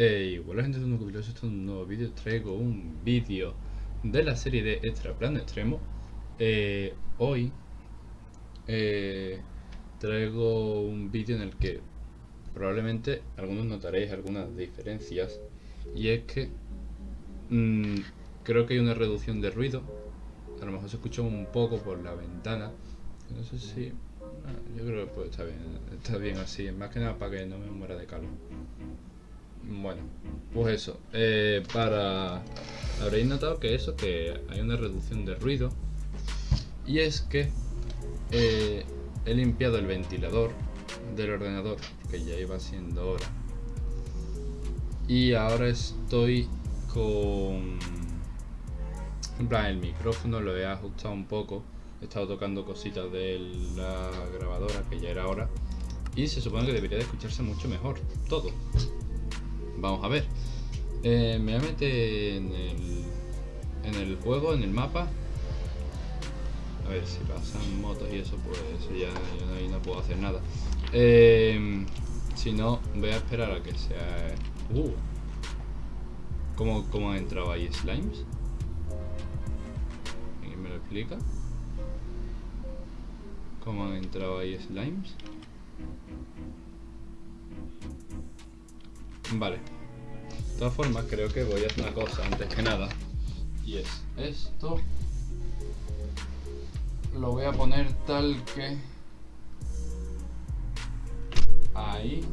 Hey, hola gente de un esto es un nuevo vídeo, traigo un vídeo de la serie de Extra Plan Extremo. Eh, Hoy eh, traigo un vídeo en el que probablemente algunos notaréis algunas diferencias. Y es que mm, creo que hay una reducción de ruido. A lo mejor se escucha un poco por la ventana. No sé si... Ah, yo creo que pues, está bien, está bien así, más que nada para que no me muera de calor bueno, pues eso. Eh, para... Habréis notado que eso, que hay una reducción de ruido. Y es que eh, he limpiado el ventilador del ordenador, que ya iba siendo hora. Y ahora estoy con... En plan, el micrófono lo he ajustado un poco. He estado tocando cositas de la grabadora, que ya era hora. Y se supone que debería de escucharse mucho mejor, todo. Vamos a ver. Eh, me voy a meter en el, en el juego, en el mapa. A ver si pasan motos y eso, pues ya, ahí no puedo hacer nada. Eh, si no, voy a esperar a que sea... Uh, ¿Cómo, cómo han entrado ahí slimes? ¿Alguien me lo explica? ¿Cómo han entrado ahí slimes? Vale. De todas formas, creo que voy a hacer una cosa antes que nada. Y es esto. Lo voy a poner tal que... Ahí.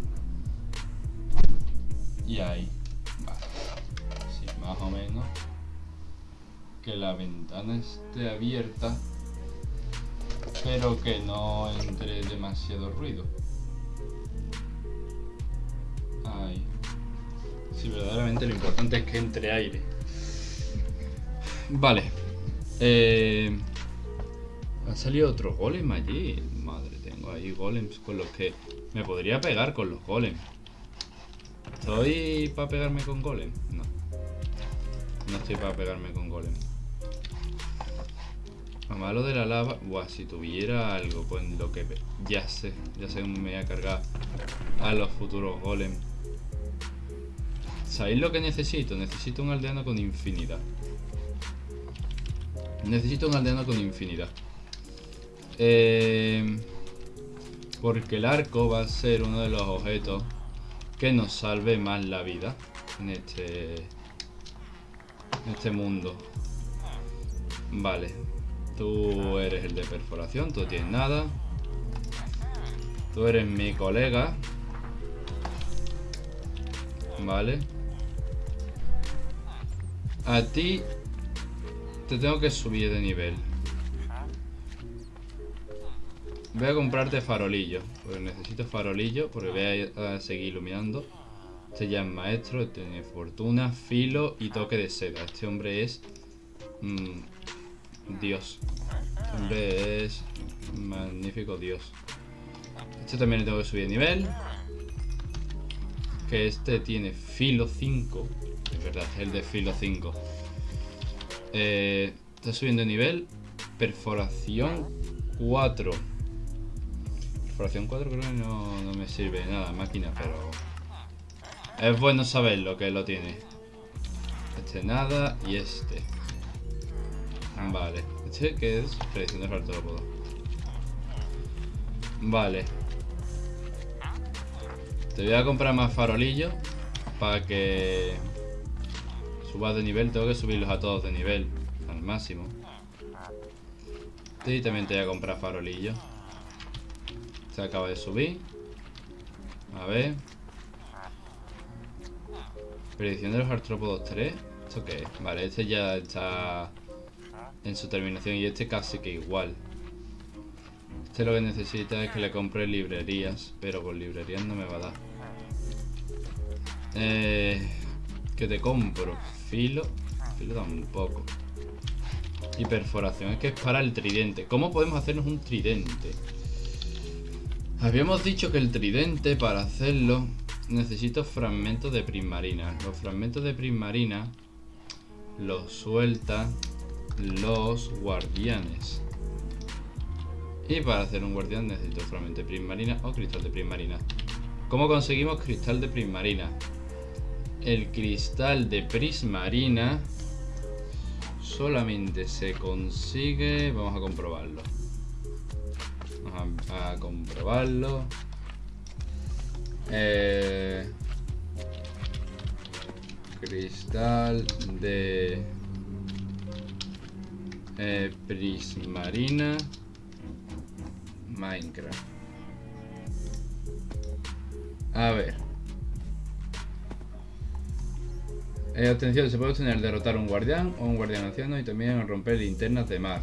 Y ahí. Vale. Así, más o menos. Que la ventana esté abierta. Pero que no entre demasiado ruido. Verdaderamente lo importante es que entre aire. Vale. Eh, ha salido otro golem allí. Madre, tengo ahí golems con los que me podría pegar con los golems. ¿Estoy para pegarme con golem? No. No estoy para pegarme con golem. A malo de la lava... Buah, si tuviera algo, pues lo que... Ya sé, ya sé me voy a cargar a los futuros golems. ¿Sabéis lo que necesito? Necesito un aldeano con infinidad. Necesito un aldeano con infinidad. Eh, porque el arco va a ser uno de los objetos que nos salve más la vida en este, en este mundo. Vale. Tú eres el de perforación, tú tienes nada. Tú eres mi colega. Vale. A ti te tengo que subir de nivel. Voy a comprarte farolillo. Porque necesito farolillo. Porque voy a, seguir iluminando. Este ya es maestro. Tiene fortuna, filo y toque de seda. Este hombre es... Mm, Dios. Este hombre es... Magnífico Dios. Este también le tengo que subir de nivel. Que este tiene filo 5 verdad, el de filo 5. Eh, está subiendo de nivel. Perforación 4. Perforación 4 creo que no, no me sirve nada, máquina, pero... Es bueno saber lo que lo tiene. Este nada y este. Vale. Este que es predicción de artrópodo. Vale. Te voy a comprar más farolillos para que suba de nivel, tengo que subirlos a todos de nivel, al máximo. Y también te voy a comprar farolillo. Se acaba de subir. A ver. Predicción de los artrópodos 3. ¿Esto qué es? Vale, este ya está en su terminación y este casi que igual. Este lo que necesita es que le compre librerías, pero con librerías no me va a dar. Eh, que te compro filo. Filo poco Y perforación. Es que es para el tridente. ¿Cómo podemos hacernos un tridente? Habíamos dicho que el tridente, para hacerlo, necesito fragmentos de prismarina. Los fragmentos de prismarina los suelta los guardianes. Y para hacer un guardián necesito fragmento de prismarina o cristal de prismarina. ¿Cómo conseguimos cristal de prismarina? El cristal de prismarina solamente se consigue... Vamos a comprobarlo. Vamos a, comprobarlo. Eh, cristal de eh, prismarina Minecraft. A ver. Eh, atención, se puede obtener derrotar un guardián o un guardián anciano y también romper linternas de mar.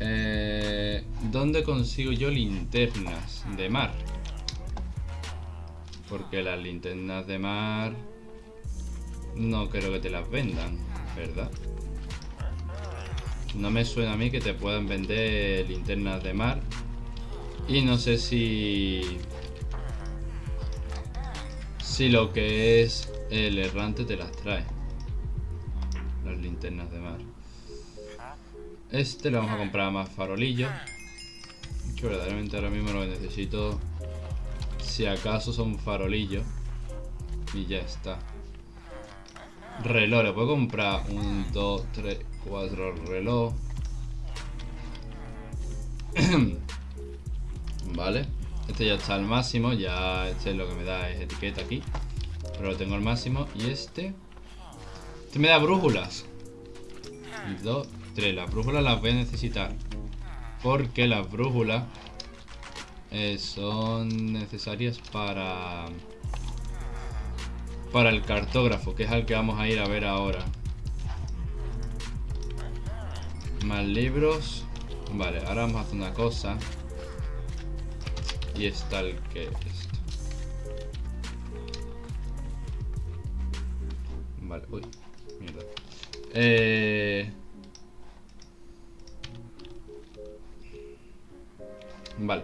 Eh, ¿Dónde consigo yo linternas de mar? Porque las linternas de mar no creo que te las vendan, ¿verdad? No me suena a mí que te puedan vender linternas de mar. Y no sé si... Si lo que es el errante te las trae. Las linternas de mar. Este le vamos a comprar más farolillo. Que verdaderamente ahora mismo lo necesito. Si acaso son farolillos. Y ya está. Reloj, le puedo comprar un, dos, tres, cuatro reloj. vale. Este ya está al máximo. Ya este es lo que me da es etiqueta aquí. Pero lo tengo al máximo. Y este... Este me da brújulas. dos, tres. Las brújulas las voy a necesitar. Porque las brújulas eh, son necesarias para... Para el cartógrafo, que es al que vamos a ir a ver ahora. Más libros. Vale, ahora vamos a hacer una cosa. Y está el que Vale, uy, mierda. Eh... Vale.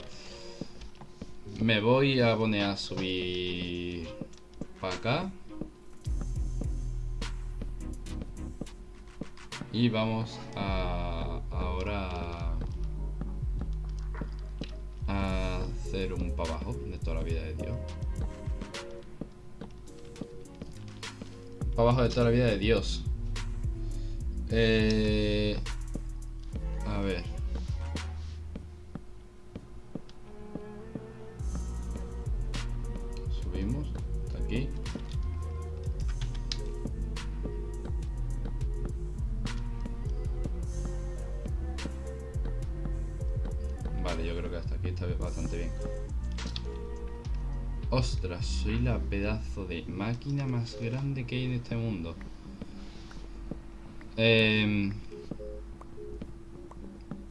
Me voy a poner a subir para acá. Y vamos a ahora a hacer un para abajo de toda la vida de Dios. Abajo de toda la vida de Dios. Eh, de máquina más grande que hay en este mundo. Em,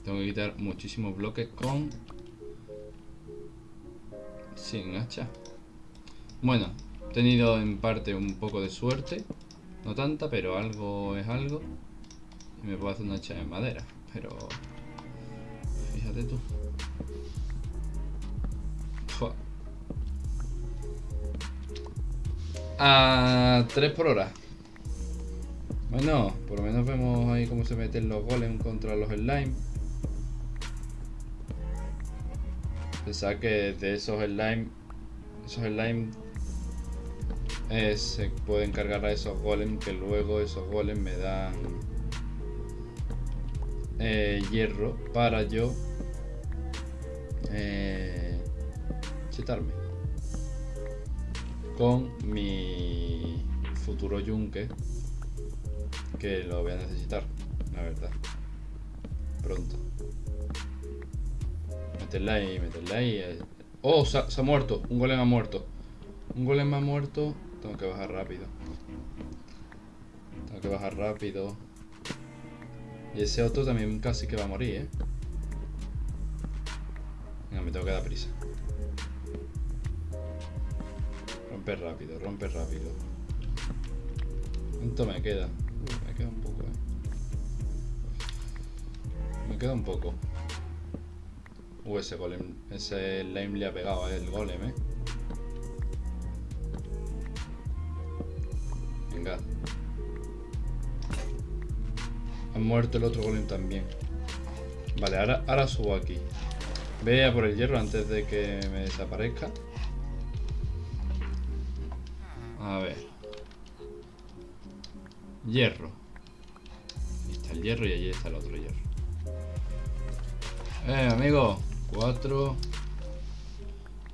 tengo que quitar muchísimos bloques con... Sin hacha. Bueno, he tenido en parte un poco de suerte. No tanta, pero algo es algo. Y me puedo hacer una hacha de madera. Pero... Fíjate tú. A 3 por hora. Bueno, por lo menos vemos ahí cómo se meten los golems contra los slime. Pensaba que de esos slime, esos slime eh, se pueden cargar a esos golems que luego esos golems me dan eh, hierro para yo eh, con mi futuro yunque que lo voy a necesitar, la verdad. Pronto. Meterla ahí, meterla ahí. Eh. Oh, se ha, muerto. Un golem ha muerto. Un golem ha muerto. Tengo que bajar rápido. Tengo que bajar rápido. Y ese otro también casi que va a morir, ¿eh? Venga, me tengo que dar prisa. Rompe rápido, rompe rápido. ¿Cuánto me queda? Uh, me queda un poco, eh. Me queda un poco. Uh, ese golem, ese lame le ha pegado a el golem, eh. Venga. Ha muerto el otro golem también. Vale, ahora, ahora subo aquí. Ve por el hierro antes de que me desaparezca. A ver. Hierro. Ahí está el hierro y allí está el otro hierro. Eh, amigo. Cuatro.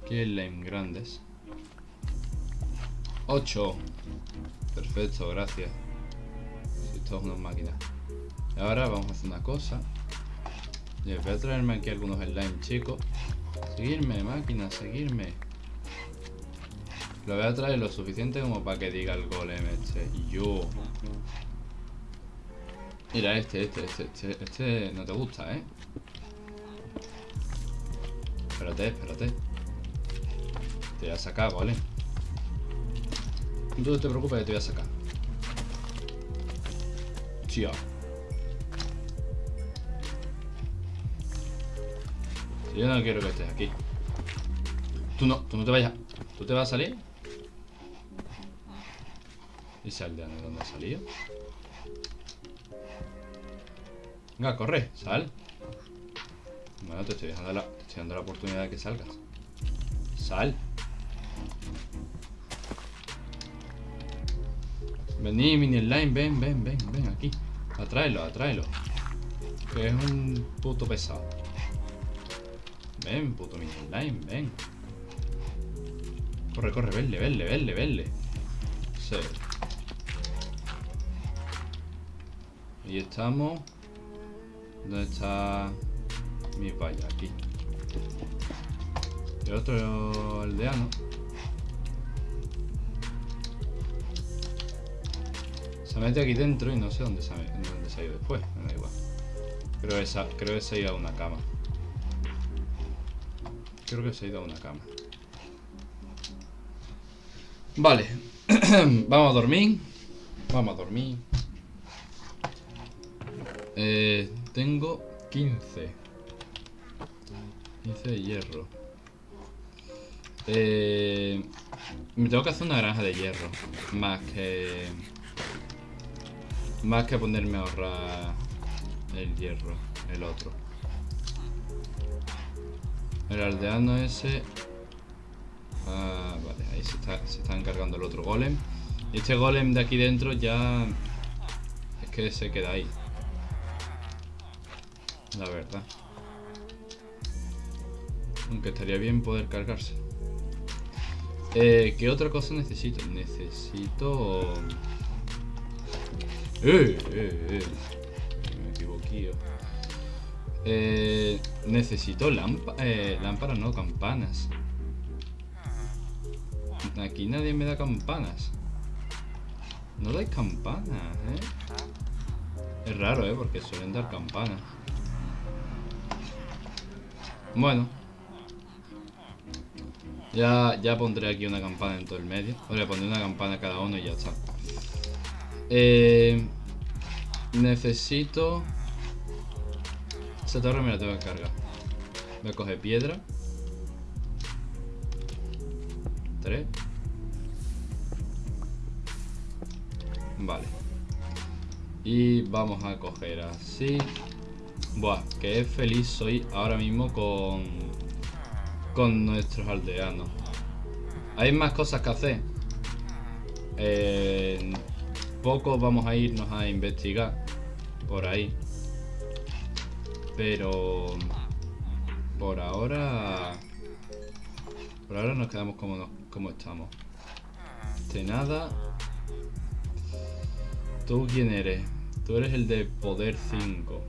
Qué lame grandes. Ocho. Perfecto, gracias. Si esto es una máquina. Ahora vamos a hacer una cosa. voy a traerme aquí algunos slime chicos. Seguirme, máquina, seguirme. Lo voy a traer lo suficiente como para que diga el golem este. Yo. Mira, este, este, este, este, este no te gusta, ¿eh? Espérate, espérate. Te voy a sacar, ¿vale? No te preocupes que te voy a sacar. Tío. yo no quiero que estés aquí. Tú no, tú no te vayas. ¿Tú te vas a salir? ¿Y sal de dónde ha salido? Venga, corre, sal. Bueno, te estoy dejando la, te estoy dando la oportunidad de que salgas. Sal. Vení, mini line, ven, ven, ven, ven aquí. Atráelo, atráelo. Que es un puto pesado. Ven, puto mini line, ven. Corre, corre, vele, vele, vele, vele. Sí. Ahí estamos. ¿Dónde está mi valla? Aquí. El otro aldeano. Se mete aquí dentro y no sé dónde se dónde se ha ido después. Me da igual. Creo que, creo que se ha ido a una cama. Creo que se ha ido a una cama. Vale. Vamos a dormir. Vamos a dormir. Eh, tengo 15. 15 de hierro. Eh, me tengo que hacer una granja de hierro. Más que... Más que ponerme a ahorrar el hierro, el otro. El aldeano ese... Ah, vale, ahí se está, se está encargando el otro golem. Este golem de aquí dentro ya... Es que se queda ahí la verdad. Aunque estaría bien poder cargarse. Eh, ¿Qué otra cosa necesito? Necesito... ¡Eh! eh, eh. Me equivoqué. Eh, necesito eh, lámparas, no, campanas. Aquí nadie me da campanas. No dais campanas, ¿eh? Es raro, ¿eh? Porque suelen dar campanas. Bueno. Ya, ya pondré aquí una campana en todo el medio. O le pondré una campana a cada uno y ya está. Eh, necesito... Esa torre me la tengo que cargar. Voy a coger piedra. Tres. Vale. Y vamos a coger así. Buah, que feliz soy ahora mismo con, con nuestros aldeanos. Hay más cosas que hacer. Eh, poco vamos a irnos a investigar por ahí. Pero por ahora por ahora nos quedamos como, como estamos. De nada. ¿Tú quién eres? Tú eres el de Poder 5.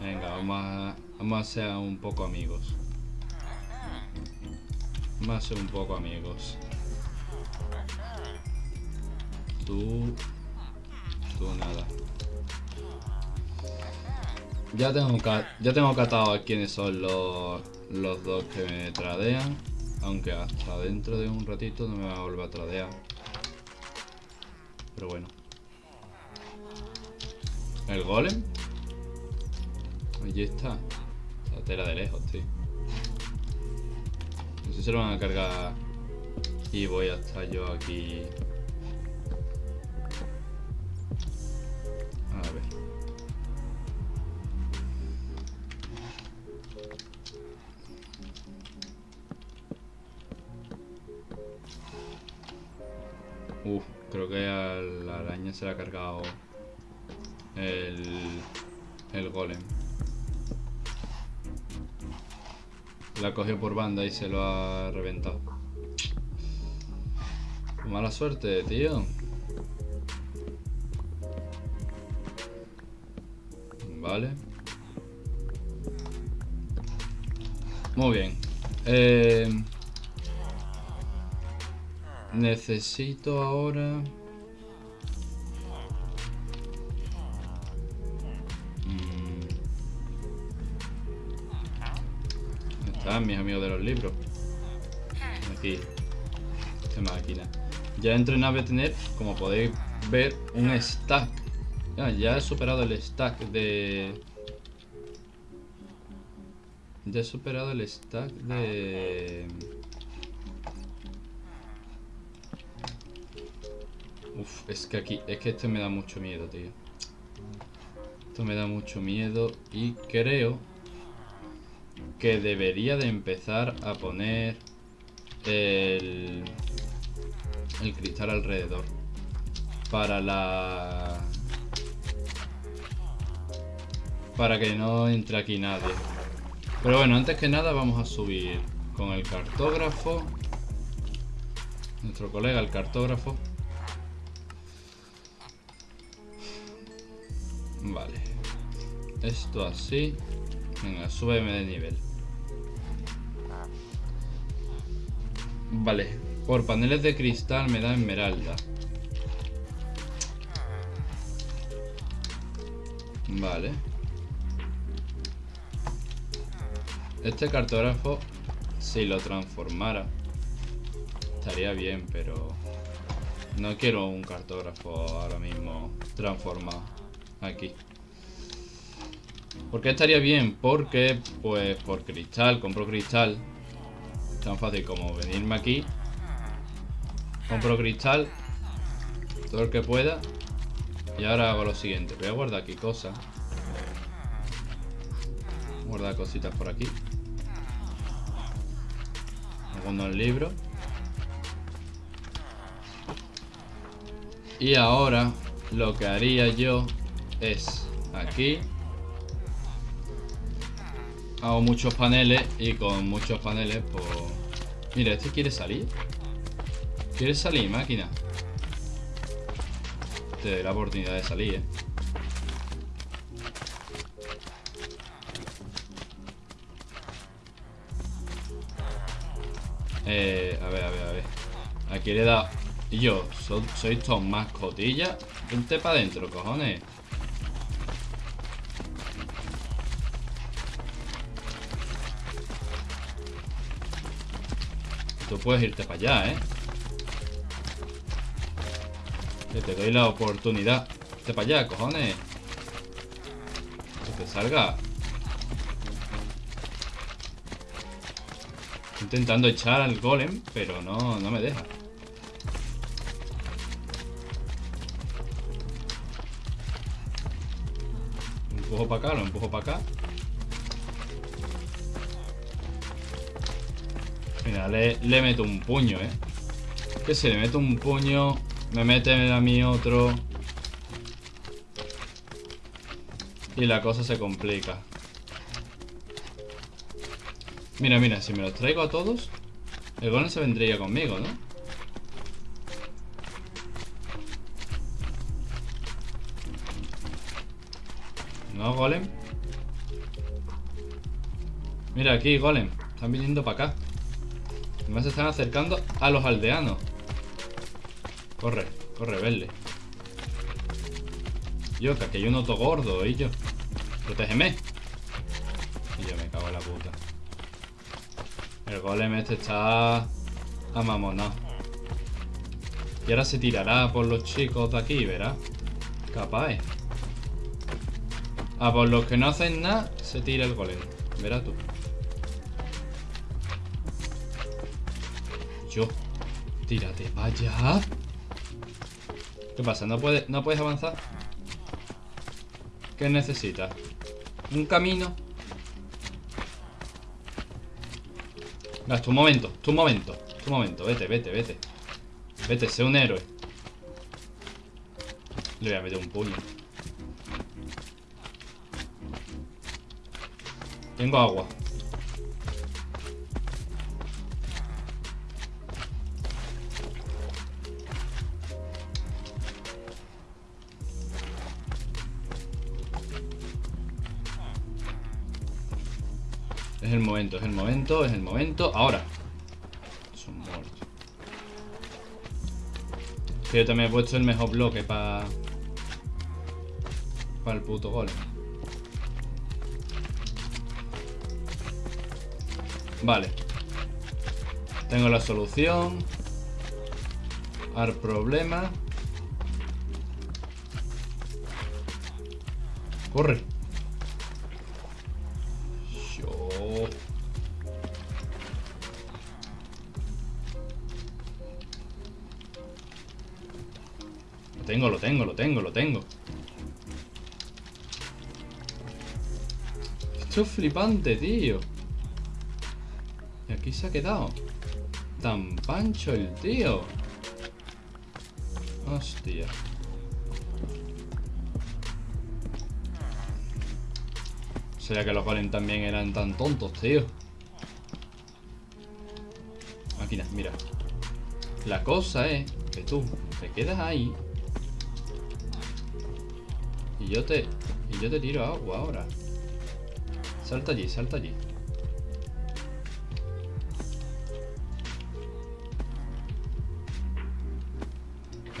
Venga, vamos a, vamos a ser un poco amigos. Vamos a ser un poco amigos. Tú... Tú nada. Ya tengo, ya tengo catado a quiénes son los, los dos que me tradean. Aunque hasta dentro de un ratito no me va a volver a tradear. Pero bueno. El golem Allí está. La tela de lejos, tío. No sé si se lo van a cargar y voy a estar yo aquí Uf, creo que a la araña se le ha cargado el, el golem. La cogió por banda y se lo ha reventado. Mala suerte, tío. Vale. Muy bien. Eh, necesito ahora... Mis amigos de los libros. Aquí. Esta máquina. Ya entro en nave tener, como podéis ver, un stack. ya he superado el stack de... Ya he superado el stack de... Uf, es que aquí... Es que esto me da mucho miedo, tío. Esto me da mucho miedo y creo que debería de empezar a poner el, el cristal alrededor para la para que no entre aquí nadie pero bueno, antes que nada vamos a subir con el cartógrafo. Nuestro colega, el cartógrafo. Vale. Esto así. Venga, súbeme de nivel. Vale. Por paneles de cristal me da esmeralda. Vale. Este cartógrafo, si lo transformara, estaría bien, pero no quiero un cartógrafo ahora mismo transformado aquí. ¿Por qué estaría bien? Porque, pues, por cristal, compro cristal. Tan fácil como venirme aquí. Compro cristal. Todo el que pueda. Y ahora hago lo siguiente. Voy a guardar aquí cosas. Guardar cositas por aquí segundo el libro. Y ahora lo que haría yo es aquí. Hago muchos paneles y con muchos paneles pues... Mira, este quiere salir. ¿Quiere salir, máquina? Te doy la oportunidad de salir, eh. Eh, a ver, a ver, a ver. Aquí le he dado... Y yo, soy todos mascotillas. Vente para adentro, cojones. Tú puedes irte para allá, ¿eh? Que te doy la oportunidad. Vete para allá, cojones. Que te salga. intentando echar al golem, pero no, no me deja. Lo empujo para acá, lo empujo para acá. Le, meto un puño, ¿eh? Que si le meto un puño, me mete a mí otro. Y la cosa se complica. Mira, mira, si me los traigo a todos El golem se vendría conmigo, ¿no? No, golem Mira aquí, golem Están viniendo para acá Además se están acercando a los aldeanos Corre, corre, verle Yo, que aquí hay un otro gordo, y yo Protégeme Y yo me cago en la puta el golem este está amamonado. Y ahora se tirará por los chicos de aquí, ¿verás? Capaz. A por los que no hacen nada, se tira el golem. Verás tú. Tírate vaya. ¿Qué pasa? ¿No puedes, ¿No puedes avanzar? ¿Qué necesitas? ¿Un camino? tu momento, tu momento, tu momento. Vete, vete, vete. Vete, sé un héroe. Le voy a meter un puño. Tengo agua. Momento, es el momento, es el momento. Ahora. Son muertos. Yo también he puesto el mejor bloque para... Para el puto golem. Vale. Tengo la solución. Al problema. Corre. Tengo, lo tengo, lo tengo, lo tengo. Esto es flipante, tío. Y aquí se ha quedado. Tan pancho el tío. Hostia. Sería que los golems también eran tan tontos, tío. Máquina, mira. La cosa es que tú te quedas ahí. Y yo te. Y yo te tiro agua ahora. Salta allí, salta allí.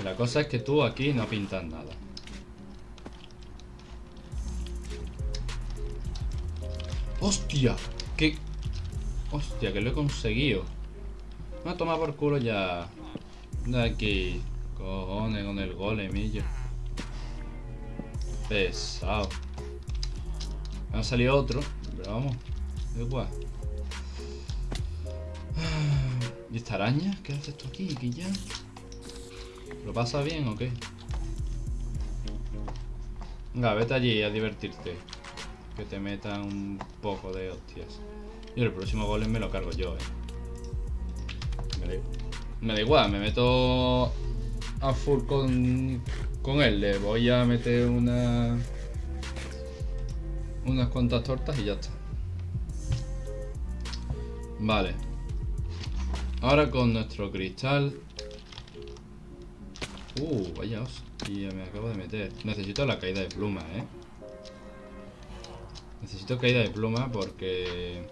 La cosa es que tú aquí no pintas nada. ¡Hostia! ¿Qué? Hostia, que lo he conseguido. Me ha tomado por culo ya. De aquí. Cojones con el golemillo. Pesado. Me ha salido otro. Pero vamos. Igual. ¿Y esta araña? ¿Qué haces tú aquí, ya? ¿Lo pasa bien o qué? Venga, vete allí a divertirte. Que te metan un poco de hostias. Y el próximo golem me lo cargo yo, eh. Me da, me da igual, me meto a full con, con él. Le voy a meter una... Unas cuantas tortas y ya está. Vale. Ahora con nuestro cristal Uh, vaya hostia, me acabo de meter. Necesito la caída de pluma, ¿eh? Necesito caída de pluma porque...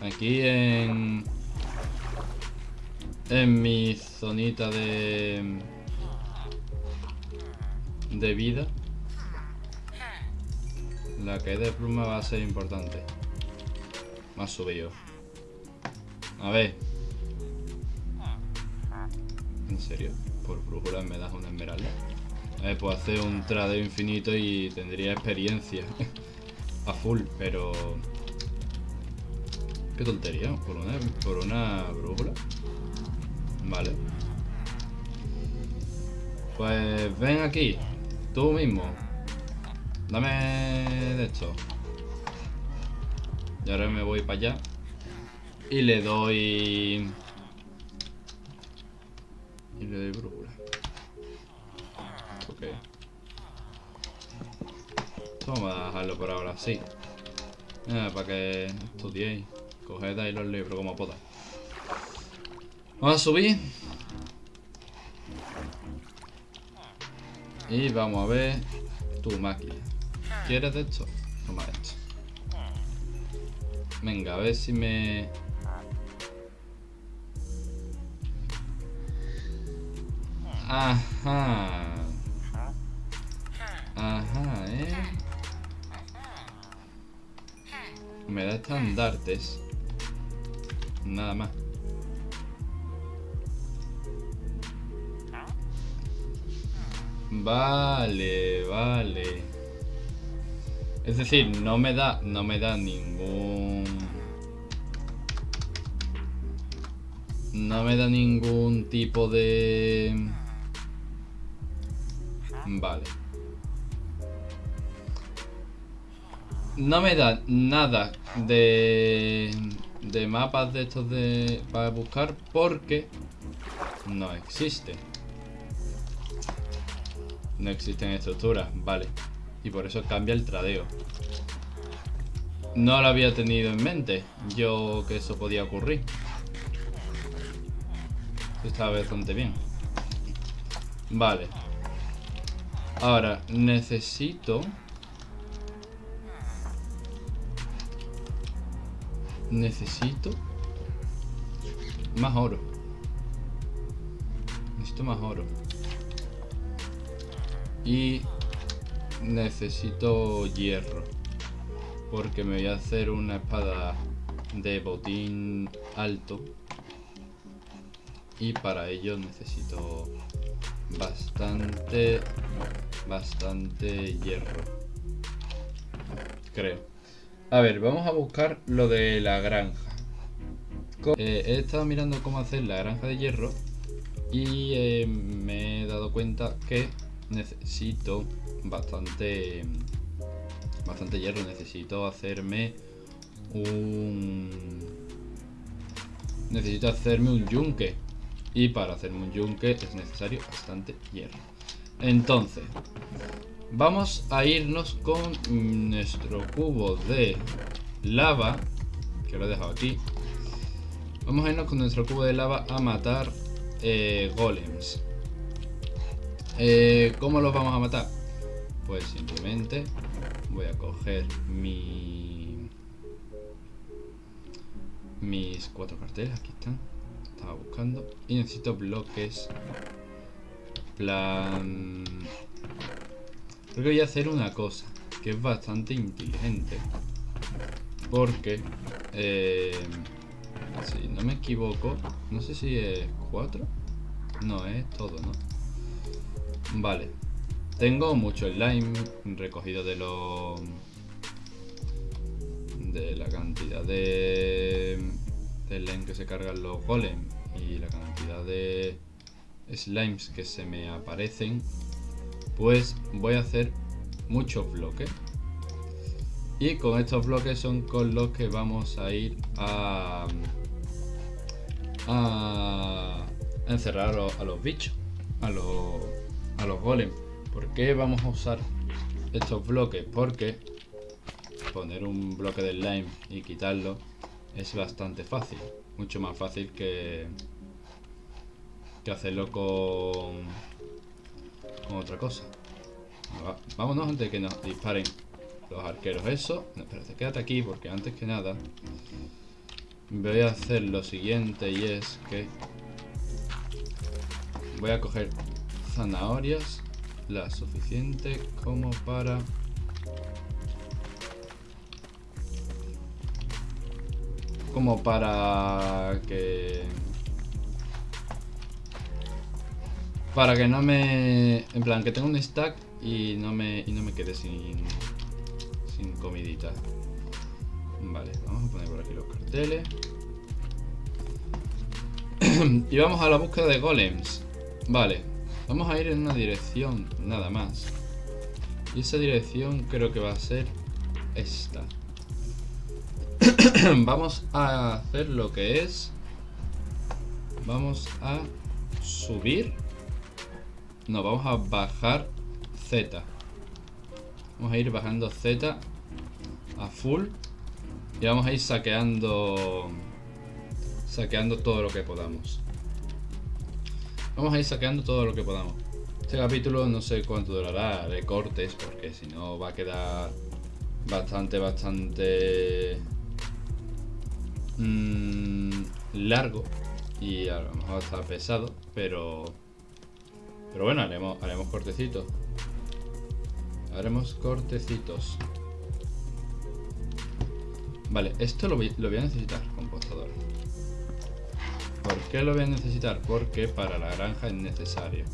Aquí en... En mi zonita de... De vida. La caída de pluma va a ser importante. Más subido. A ver. ¿En serio? Por brújulas me das una esmeralda. ver, puedo hacer un tradeo infinito y tendría experiencia. a full, pero... Qué tontería, por una, por una brújula. Vale. Pues ven aquí, tú mismo. Dame de esto. Y ahora me voy para allá. Y le doy... Y le doy brújula. Ok. Vamos a dejarlo por ahora así. Eh, para que estudiéis. Coged ahí los libros como podáis. Vamos a subir. Y vamos a ver tu máquina. ¿Quieres de esto? Toma esto. Venga, a ver si me... Ajá. Ajá, ¿eh? Me da estandartes. Nada más. Vale, vale. Es decir, no me da, no me da ningún... No me da ningún tipo de... Vale. No me da nada de, de mapas de estos de para buscar porque no existe. No existen estructuras, vale. Y por eso cambia el tradeo. No lo había tenido en mente yo que eso podía ocurrir. Está bastante bien. Vale. Ahora, necesito... Necesito... Más oro. Necesito más oro. Y... Necesito hierro. Porque me voy a hacer una espada de botín alto y para ello necesito bastante bastante hierro creo a ver vamos a buscar lo de la granja eh, he estado mirando cómo hacer la granja de hierro y eh, me he dado cuenta que necesito bastante bastante hierro necesito hacerme un necesito hacerme un yunque y para hacerme un yunque es necesario bastante hierro. Entonces, vamos a irnos con nuestro cubo de lava, que lo he dejado aquí. Vamos a irnos con nuestro cubo de lava a matar eh, golems. Eh, ¿Cómo los vamos a matar? Pues simplemente voy a coger mi... mis cuatro carteles, aquí están buscando. Y necesito bloques. Plan... Creo que voy a hacer una cosa. Que es bastante inteligente. Porque... Eh, si no me equivoco... No sé si es 4. No, es todo, ¿no? Vale. Tengo mucho slime recogido de los... De la cantidad de... De slime que se cargan los golems y la cantidad de slimes que se me aparecen, pues voy a hacer muchos bloques. Y con estos bloques son con los que vamos a ir a, a encerrar a los, bichos, a los, a los golems. ¿Por qué vamos a usar estos bloques? Porque poner un bloque de slime y quitarlo es bastante fácil mucho más fácil que, que hacerlo con, con otra cosa. Vámonos antes de que nos disparen los arqueros. Eso, no, espérate, quédate aquí porque antes que nada voy a hacer lo siguiente y es que voy a coger zanahorias la suficiente como para como para que para que no me en plan que tenga un stack y no me y no me quede sin sin comidita. Vale vamos a poner por aquí los carteles. Y vamos a la búsqueda de golems. Vale vamos a ir en una dirección nada más. Y esa dirección creo que va a ser esta. Vamos a hacer lo que es. Vamos a subir. No, vamos a bajar Z. Vamos a ir bajando Z a full. Y vamos a ir saqueando saqueando todo lo que podamos vamos a ir saqueando todo lo que podamos este capítulo no sé cuánto durará de cortes porque si no va a quedar bastante bastante mmm, largo y a lo mejor está pesado, pero pero bueno, haremos, haremos cortecitos. Haremos cortecitos. Vale, esto lo voy, lo voy a necesitar, compostador. ¿Por qué lo voy a necesitar? Porque para la granja es necesario.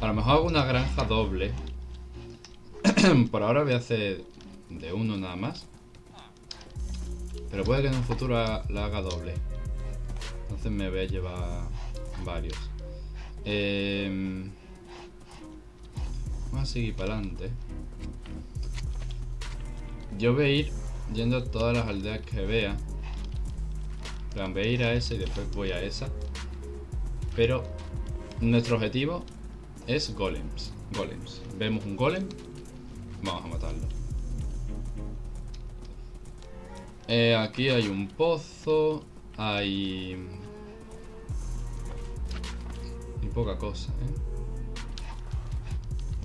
A lo mejor hago una granja doble. Por ahora voy a hacer de uno nada más. Pero puede que en un futuro la haga doble. Entonces me voy a llevar varios. Em, vamos a seguir para adelante. Yo voy a ir yendo a todas las aldeas que vea. Voy a ir a esa y después voy a esa. Pero nuestro objetivo es golems. Golems. Vemos un golem. Vamos a matarlo. Eh, aquí hay un pozo. Hay... Y poca cosa, ¿eh?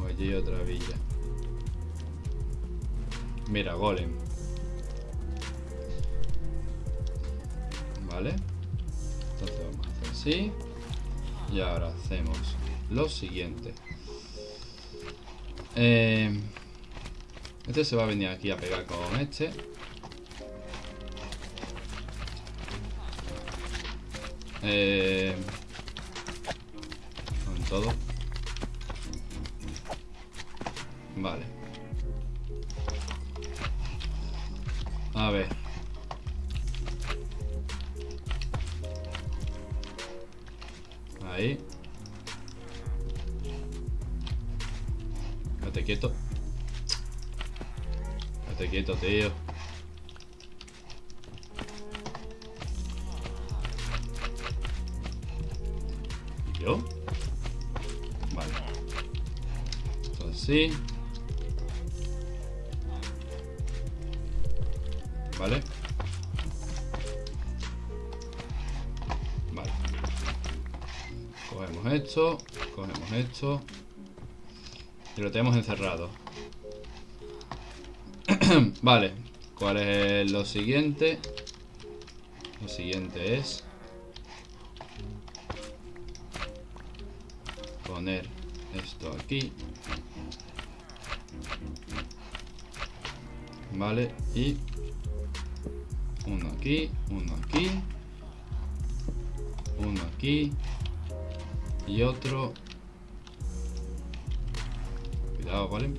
O allí otra villa. Mira, golem. Vale. Entonces vamos a hacer así. Y ahora hacemos lo siguiente. Eh, este se va a venir aquí a pegar con este. Eh, con todo. Vale. A ver. Y lo tenemos encerrado. vale. ¿Cuál es lo siguiente? Lo siguiente es... Poner esto aquí. Vale. Y... Uno aquí, uno aquí. Uno aquí. Y otro Cuidado, ¿vale?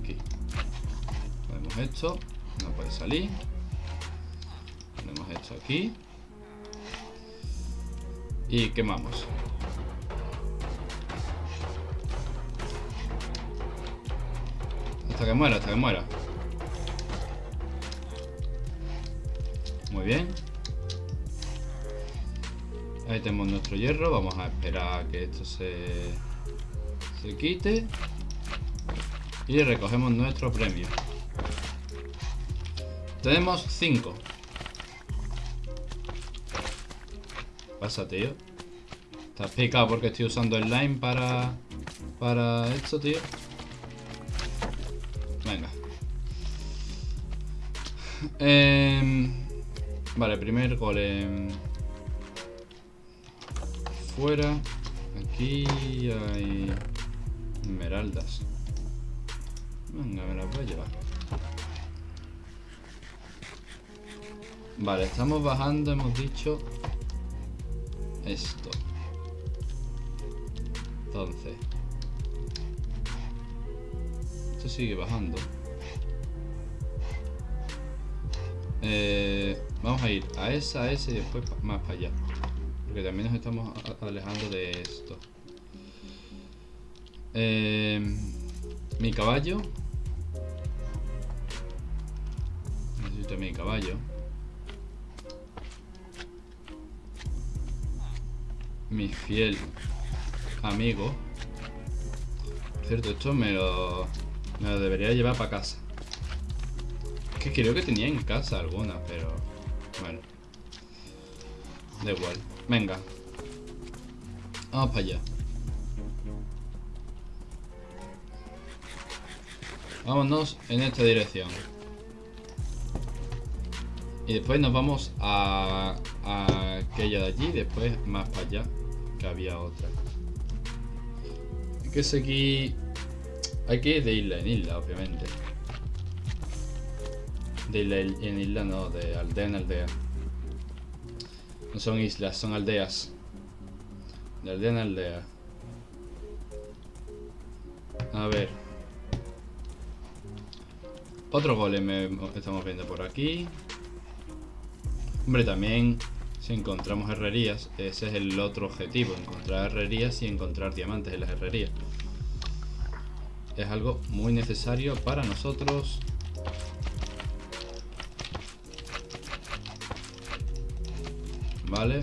Aquí. Ponemos esto. No puede salir. Ponemos esto aquí. Y quemamos. Hasta que muera, hasta que muera. Muy bien. Ahí tenemos nuestro hierro. Vamos a esperar a que esto se se quite y recogemos nuestro premio. Tenemos 5 pasa tío. Estás picado porque estoy usando el line para para esto tío. Venga. Eh, vale primer golem. Fuera. Aquí hay Esmeraldas. Venga, me las voy a llevar. Vale, estamos bajando, hemos dicho esto. Entonces. Esto sigue bajando. Eh, vamos a ir a esa, a ese y después más para allá. Porque también nos estamos alejando de esto. Eh, mi caballo. Necesito mi caballo. Mi fiel amigo. cierto, esto me lo, me lo debería llevar para casa. Es que creo que tenía en casa alguna, pero... Bueno. Da igual. Venga. Vamos para allá. Vámonos en esta dirección. Y después nos vamos a, a aquella de allí, después más para allá, que había otra. Hay que seguir... Hay que ir de isla en isla, obviamente. De isla en isla, no, de aldea en aldea. No son islas, son aldeas. De aldea en aldea. A ver. Otro golem estamos viendo por aquí. Hombre, también si encontramos herrerías, ese es el otro objetivo, encontrar herrerías y encontrar diamantes en las herrerías. Es algo muy necesario para nosotros. Vale.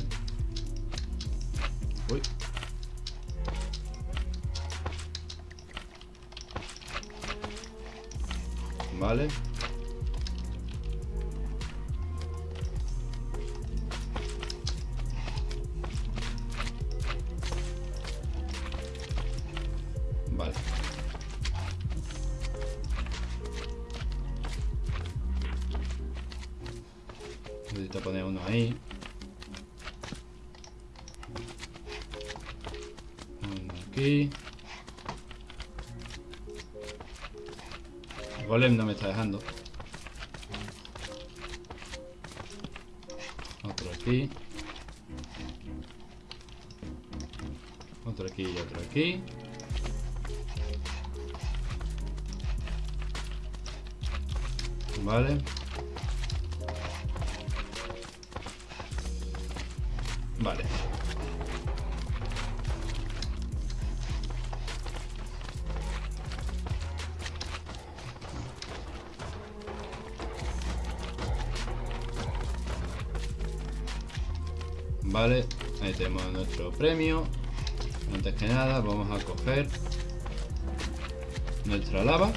Vale. Vale, ahí tenemos nuestro premio. Antes que nada vamos a coger nuestra lava.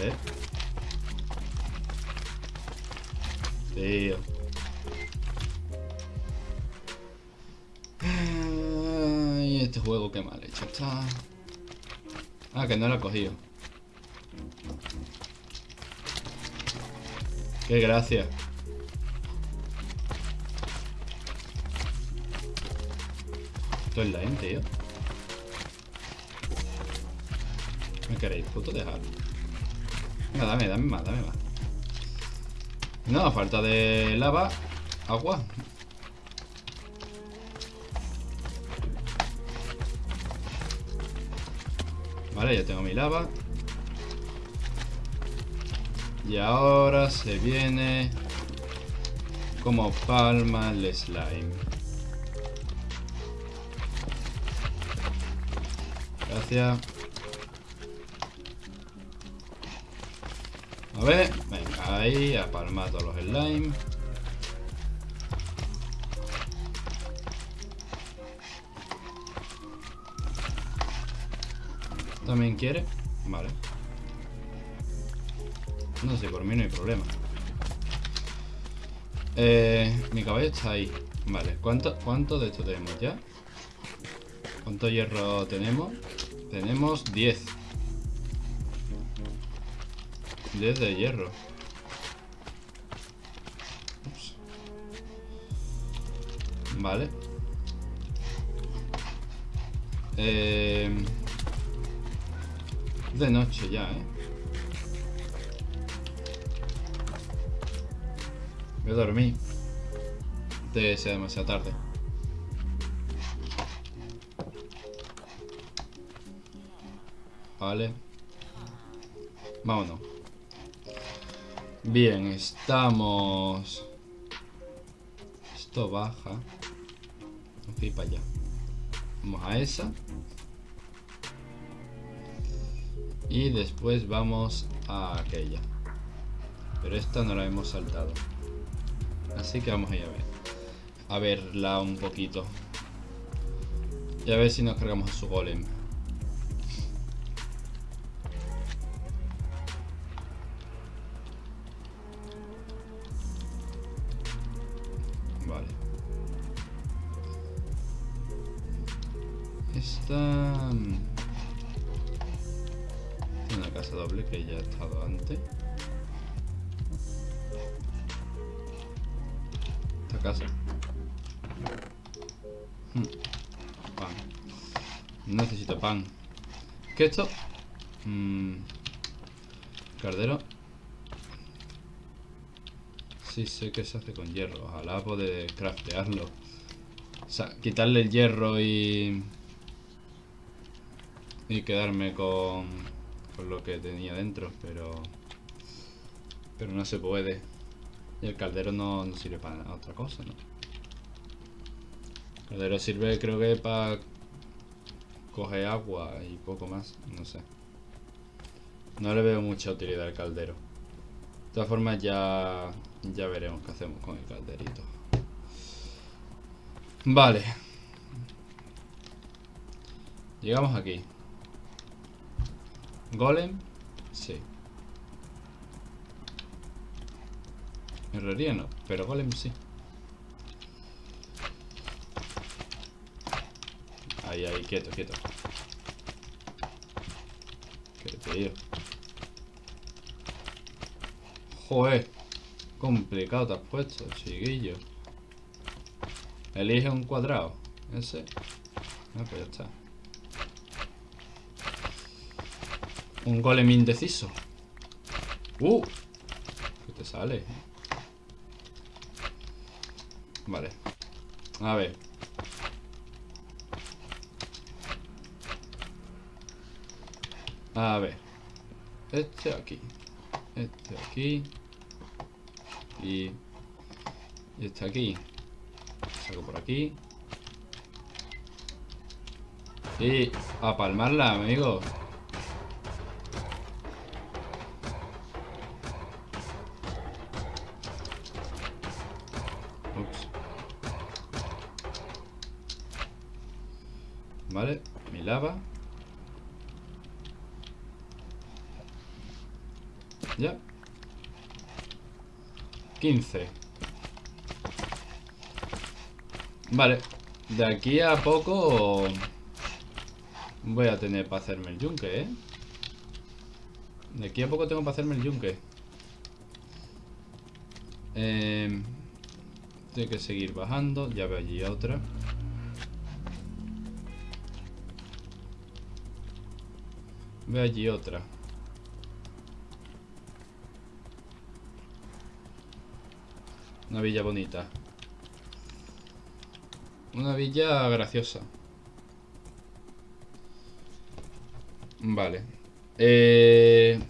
¿Eh? Tío. Ay, este juego qué mal hecho está. Ah, que no lo he cogido. Qué gracia. Esto es la gente, tío. ¿Me queréis puto dejar? Venga, dame, dame más, dame más. No, falta de lava, agua. Vale, ya tengo mi lava. Y ahora se viene como palma el slime. Gracias. A ver, venga, ahí, a palmar los slime. ¿También quiere? Vale. No sé, por mí no hay problema. Eh, mi caballo está ahí. Vale, ¿cuánto, ¿cuánto de esto tenemos ya? ¿Cuánto hierro tenemos? Tenemos 10. 10 de hierro. Vale. Eh, de noche ya, ¿eh? Voy a dormir. De sea demasiado tarde. Vale. Vámonos. Bien, estamos... Esto baja. Ok, para allá. Vamos a esa. Y después vamos a aquella. Pero esta no la hemos saltado. Así que vamos a ir a ver. A verla un poquito. Y a ver si nos cargamos a su golem. Vale. Esta... Es una casa doble que ya he estado antes. Casa. Hmm. Necesito pan. ¿Qué esto? Mm. Cardero. Sí, sé que se hace con hierro. Ojalá poder craftearlo. O sea, quitarle el hierro y... Y quedarme con... Con lo que tenía dentro, pero... Pero no se puede. Y el caldero no, sirve para otra cosa, ¿no? El caldero sirve creo que para... Coger agua y poco más, no sé. No le veo mucha utilidad al caldero. De todas formas ya, ya veremos qué hacemos con el calderito. Vale. Llegamos aquí. Golem. Sí. Herrería no, pero golem sí. Ahí, ahí, quieto, quieto. Qué tío. Joder. Complicado te has puesto, chiquillo. Elige un cuadrado. Ese. Ah, pues ya está. Un golem indeciso. ¡Uh! ¿Qué te sale? Vale. A ver. A ver. Este aquí. Este aquí. Y... Y este aquí. Saco por aquí. Y a palmarla, amigos. 15. Vale. De aquí a poco voy a tener para hacerme el yunque, ¿eh? De aquí a poco tengo para hacerme el yunque. Eh, tengo que seguir bajando. Ya veo allí otra. Veo allí otra. Una villa bonita. Una villa graciosa. Vale. Eh...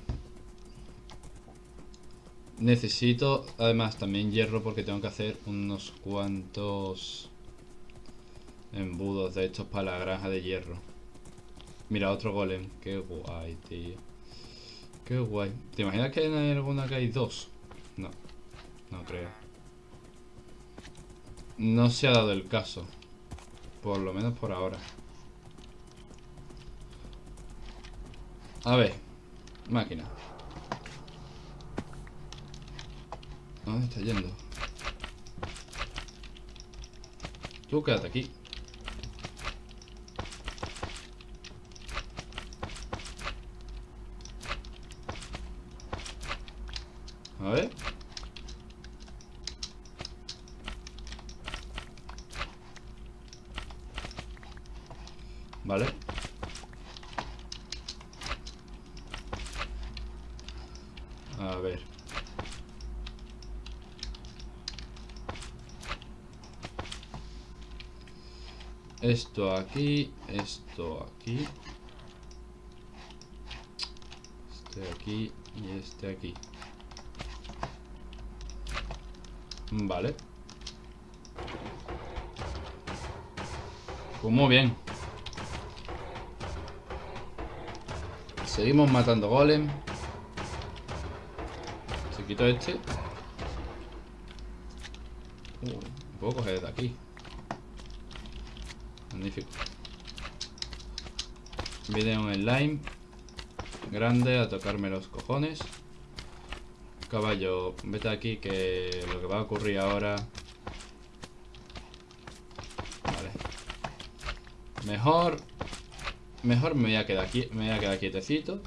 Necesito además también hierro porque tengo que hacer unos cuantos embudos de estos para la granja de hierro. Mira, otro golem. Qué guay, tío. Qué guay. ¿Te imaginas que hay alguna que hay dos? No. No creo. No se ha dado el caso. Por lo menos por ahora. A ver. Máquina. ¿Dónde está yendo? Tú quédate aquí. A ver. Vale. A ver. Esto aquí, esto aquí. Este aquí y este aquí. Vale. Pues muy bien. Seguimos matando golem. Este. Puedo coger de aquí. Magnífico. Viene un slime grande a tocarme los cojones. Caballo, vete aquí que lo que va a ocurrir ahora... Vale. Mejor... Mejor me voy a quedar aquí, me voy a quedar quietecito.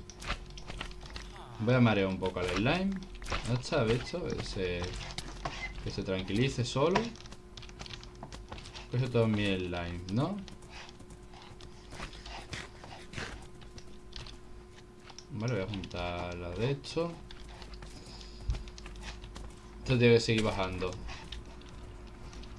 Voy a marear un poco al slime. ¿No está visto? Ese, que se tranquilice solo. Coge todo mi slime, ¿no? Vale, voy a juntar la de esto. Esto tiene que seguir bajando.